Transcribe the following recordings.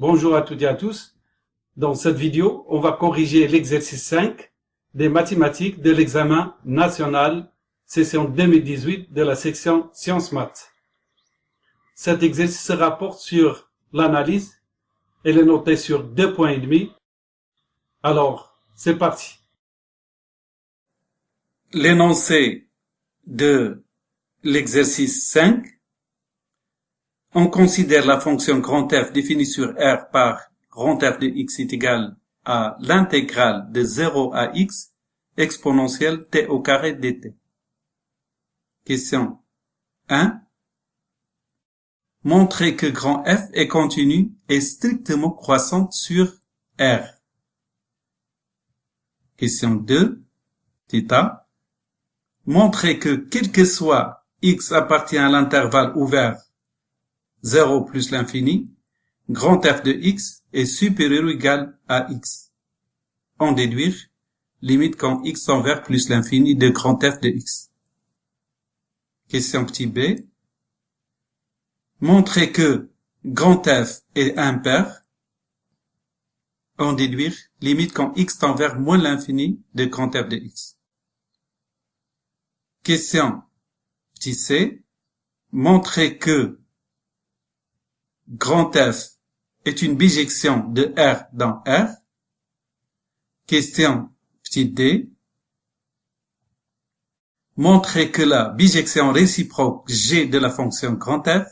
Bonjour à toutes et à tous. Dans cette vidéo, on va corriger l'exercice 5 des mathématiques de l'examen national session 2018 de la section Sciences Maths. Cet exercice se rapporte sur l'analyse. Elle est notée sur deux points et demi. Alors, c'est parti. L'énoncé de l'exercice 5 on considère la fonction grand F définie sur R par grand F de x est égal à l'intégrale de 0 à x exponentielle t au carré dt. Question 1. Montrer que grand F est continu et strictement croissante sur R. Question 2. Theta. Montrer que quel que soit x appartient à l'intervalle ouvert 0 plus l'infini, grand F de x est supérieur ou égal à x. En déduire, limite quand x tend vers plus l'infini de grand F de x. Question petit b. Montrer que grand F est impair. En déduire, limite quand x tend vers moins l'infini de grand F de x. Question petit c. Montrer que grand F est une bijection de R dans R. Question d. Montrer que la bijection réciproque G de la fonction grand F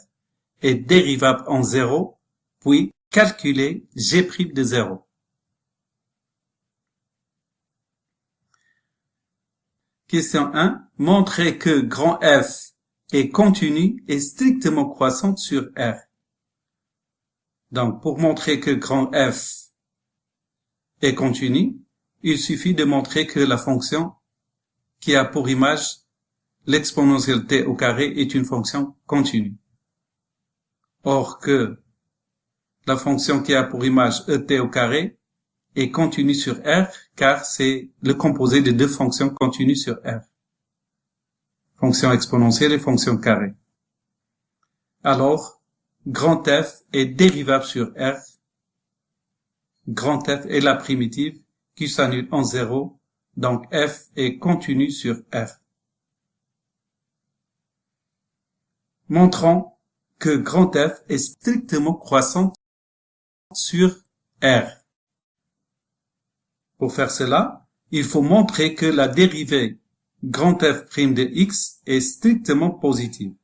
est dérivable en 0, puis calculer G' de 0. Question 1. Montrer que grand F est continu et strictement croissante sur R. Donc, pour montrer que grand F est continu, il suffit de montrer que la fonction qui a pour image l'exponentielle t au carré est une fonction continue. Or que la fonction qui a pour image et au carré est continue sur R car c'est le composé de deux fonctions continues sur R. Fonction exponentielle et fonction carré. Alors, grand F est dérivable sur R. Grand F est la primitive qui s'annule en 0, donc F est continu sur R. Montrons que grand F est strictement croissante sur R. Pour faire cela, il faut montrer que la dérivée grand F' de x est strictement positive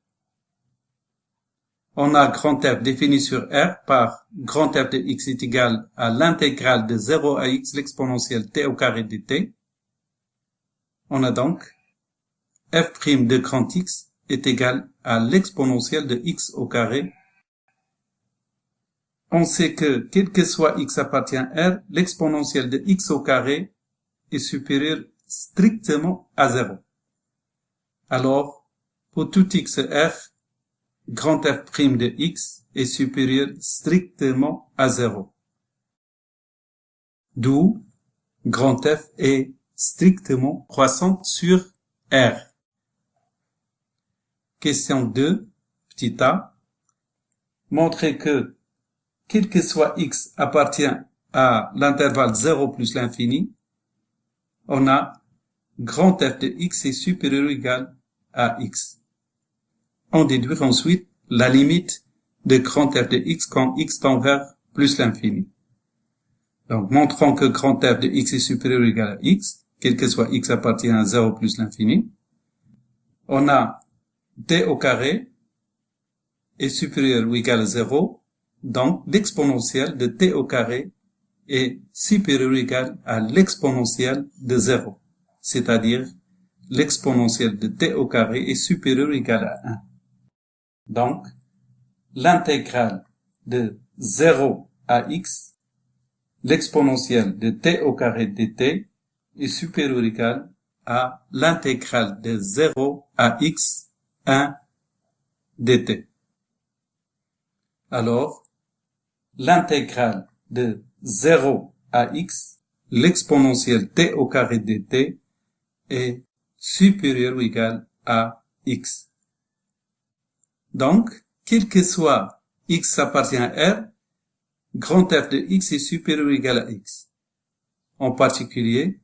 on a grand F défini sur R par grand F de x est égal à l'intégrale de 0 à x l'exponentielle t au carré de t. On a donc f' de grand X est égal à l'exponentielle de x au carré. On sait que, quel que soit x appartient à R, l'exponentielle de x au carré est supérieure strictement à 0. Alors, pour tout x R, grand F' de x est supérieur strictement à 0. D'où grand F est strictement croissante sur R. Question 2, petit a. Montrer que, quel que soit x appartient à l'intervalle 0 plus l'infini, on a grand F de x est supérieur ou égal à x on déduit ensuite la limite de grand F de x quand x tend vers plus l'infini. Donc, montrons que grand F de x est supérieur ou égal à x, quel que soit x appartient à 0 plus l'infini. On a t au carré est supérieur ou égal à 0, donc l'exponentielle de t au carré est supérieur ou égal à l'exponentielle de 0, c'est-à-dire l'exponentielle de t au carré est supérieur ou égal à 1. Donc, l'intégrale de 0 à x, l'exponentielle de t au carré de t est supérieure ou égale à l'intégrale de 0 à x 1 dt. Alors, l'intégrale de 0 à x, l'exponentielle t au carré de t est supérieure ou égale à x. Donc, quel que soit x appartient à R, grand f de x est supérieur ou égal à x. En particulier,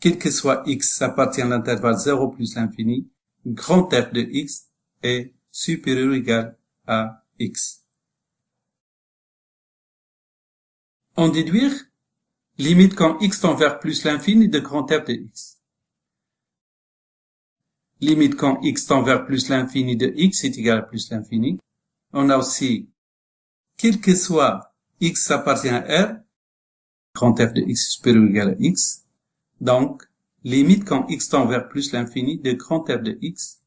quel que soit x appartient à l'intervalle 0 plus l'infini, grand f de x est supérieur ou égal à x. En déduire, limite quand x tend vers plus l'infini de grand f de x. Limite quand x tend vers plus l'infini de x est égal à plus l'infini. On a aussi, quel que soit x appartient à R, grand f de x supérieur ou égal à x. Donc, limite quand x tend vers plus l'infini de grand f de x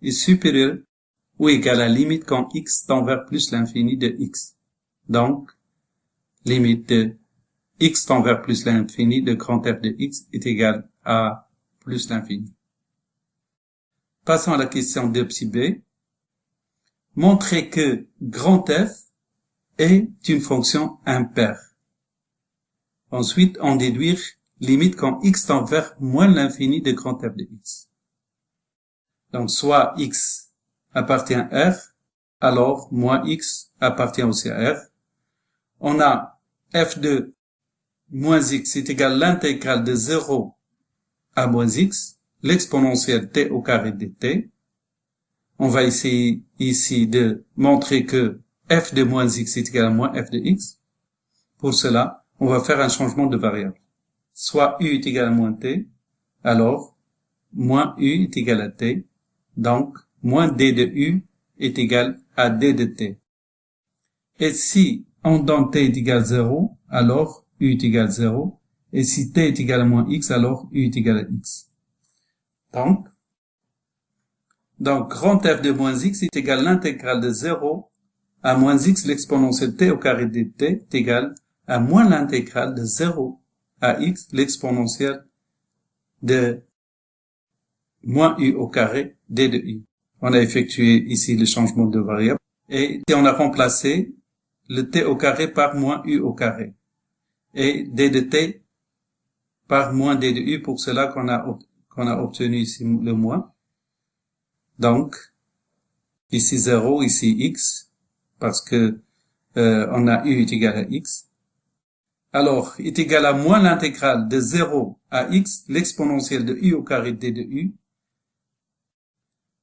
est supérieur ou égal à limite quand x tend vers plus l'infini de x. Donc, limite de x tend vers plus l'infini de grand f de x est égal à plus l'infini. Passons à la question 2 psi b. Montrer que grand f est une fonction impaire. Ensuite, en déduire limite quand x tend vers moins l'infini de grand f de x. Donc, soit x appartient à R, alors moins x appartient aussi à R. On a f de moins x est égal à l'intégrale de 0 à moins x, l'exponentielle t au carré de t. On va essayer ici de montrer que f de moins x est égal à moins f de x. Pour cela, on va faire un changement de variable. Soit u est égal à moins t, alors moins u est égal à t. Donc, moins d de u est égal à d de t. Et si on donne t est égal à 0, alors u est égal à 0. Et si t est égal à moins x, alors u est égal à x. Donc, donc grand f de moins x est égal à l'intégrale de 0 à moins x l'exponentielle t au carré de t est égal à moins l'intégrale de 0 à x l'exponentielle de moins u au carré d de u. On a effectué ici le changement de variable et on a remplacé le t au carré par moins u au carré et d de t par moins d de u pour cela qu'on a qu'on a obtenu ici le moins. Donc, ici 0, ici x, parce que euh, on a u est égal à x. Alors, est égal à moins l'intégrale de 0 à x, l'exponentielle de u au carré d de u.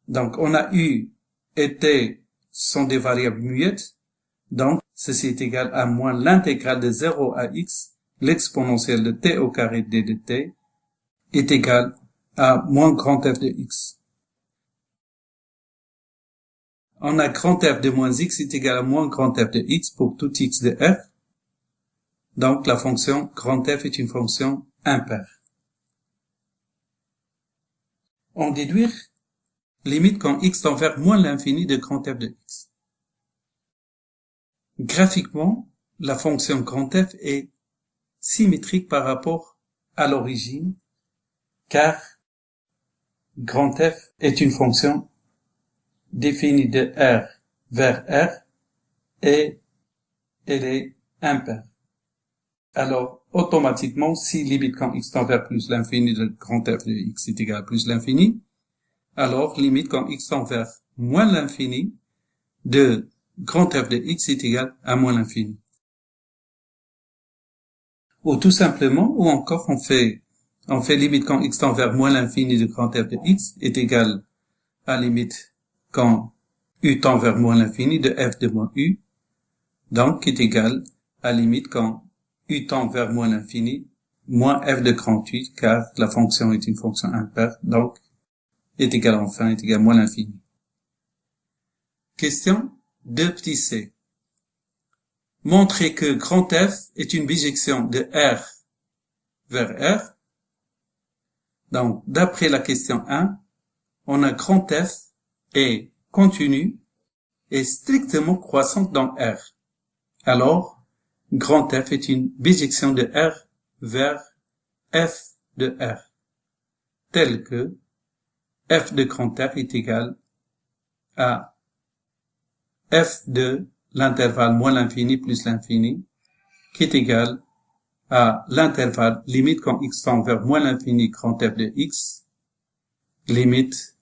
Donc, on a u et t sont des variables muettes. Donc, ceci est égal à moins l'intégrale de 0 à x, l'exponentielle de t au carré d de t est égal à moins grand f de x. On a grand f de moins x est égal à moins grand f de x pour tout x de f. Donc la fonction grand f est une fonction impaire. On déduire limite quand x tend vers moins l'infini de grand f de x. Graphiquement, la fonction grand f est symétrique par rapport à l'origine, car F est une fonction définie de R vers R et elle est impaire. Alors, automatiquement, si limite quand x tend vers plus l'infini de grand F de x est égal à plus l'infini, alors limite quand x tend vers moins l'infini de grand F de x est égal à moins l'infini. Ou tout simplement, ou encore on fait on fait limite quand x tend vers moins l'infini de grand f de x est égal à limite quand u tend vers moins l'infini de f de moins u, donc est égal à limite quand u tend vers moins l'infini moins f de grand 8, car la fonction est une fonction impaire, donc est égal enfin est égal à moins l'infini. Question 2 petit c. Montrer que grand F est une bijection de R vers R donc, d'après la question 1, on a grand F est continu et strictement croissante dans R. Alors, grand F est une bijection de R vers F de R, tel que F de grand R est égal à F de l'intervalle moins l'infini plus l'infini, qui est égal à l'intervalle limite quand x tend vers moins l'infini grand f de x, limite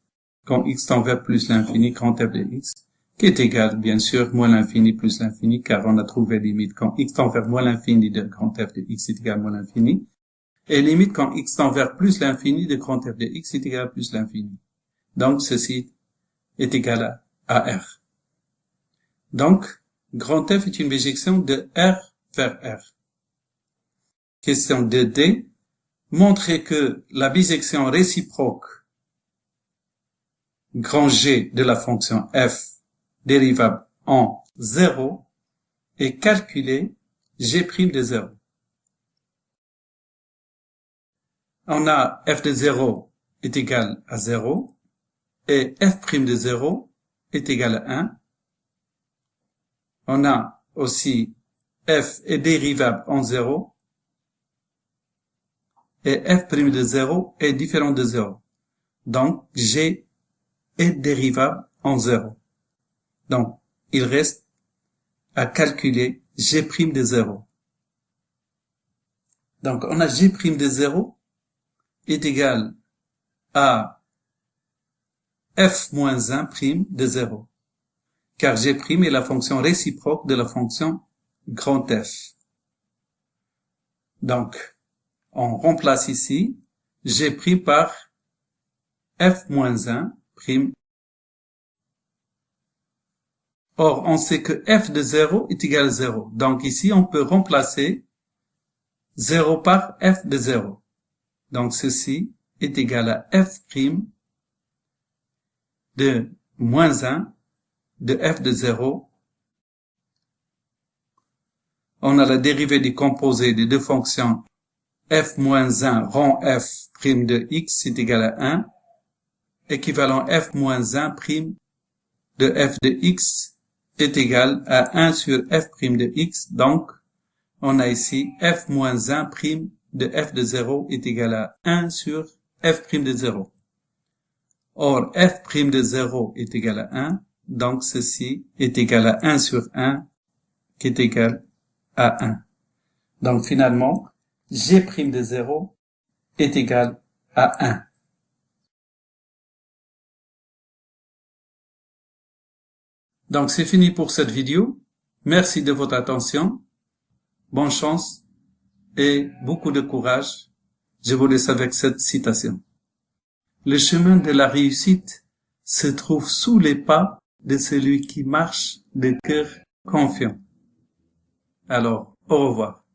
quand x tend vers plus l'infini grand f de x, qui est égal, bien sûr, moins l'infini plus l'infini, car on a trouvé limite quand x tend vers moins l'infini de grand f de x est égal à moins l'infini, et limite quand x tend vers plus l'infini de grand f de x est égal plus l'infini. Donc, ceci est égal à, R. Donc, grand F est une bijection de R vers R. Question 2D. Montrer que la bijection réciproque grand G de la fonction f dérivable en 0 est calculée g' de 0. On a f de 0 est égal à 0 et f' de 0 est égal à 1. On a aussi f est dérivable en 0 et f' de 0 est différent de 0. Donc, g est dérivable en 0. Donc, il reste à calculer g' de 0. Donc, on a g' de 0 est égal à f moins 1 prime de 0, car g' est la fonction réciproque de la fonction grand F. Donc, on remplace ici g' par f moins 1 prime. Or, on sait que f de 0 est égal à 0. Donc ici, on peut remplacer 0 par f de 0. Donc ceci est égal à f' de moins 1 de f de 0. On a la dérivée du composé des deux fonctions f moins 1 rond f' de x est égal à 1 équivalent f moins 1 prime de f de x est égal à 1 sur f prime de x. Donc, on a ici f moins 1 prime de f de 0 est égal à 1 sur f prime de 0. Or, f prime de 0 est égal à 1, donc ceci est égal à 1 sur 1 qui est égal à 1. Donc finalement, g de 0 est égal à 1. Donc c'est fini pour cette vidéo. Merci de votre attention. Bonne chance et beaucoup de courage. Je vous laisse avec cette citation. Le chemin de la réussite se trouve sous les pas de celui qui marche de cœur confiant. Alors, au revoir.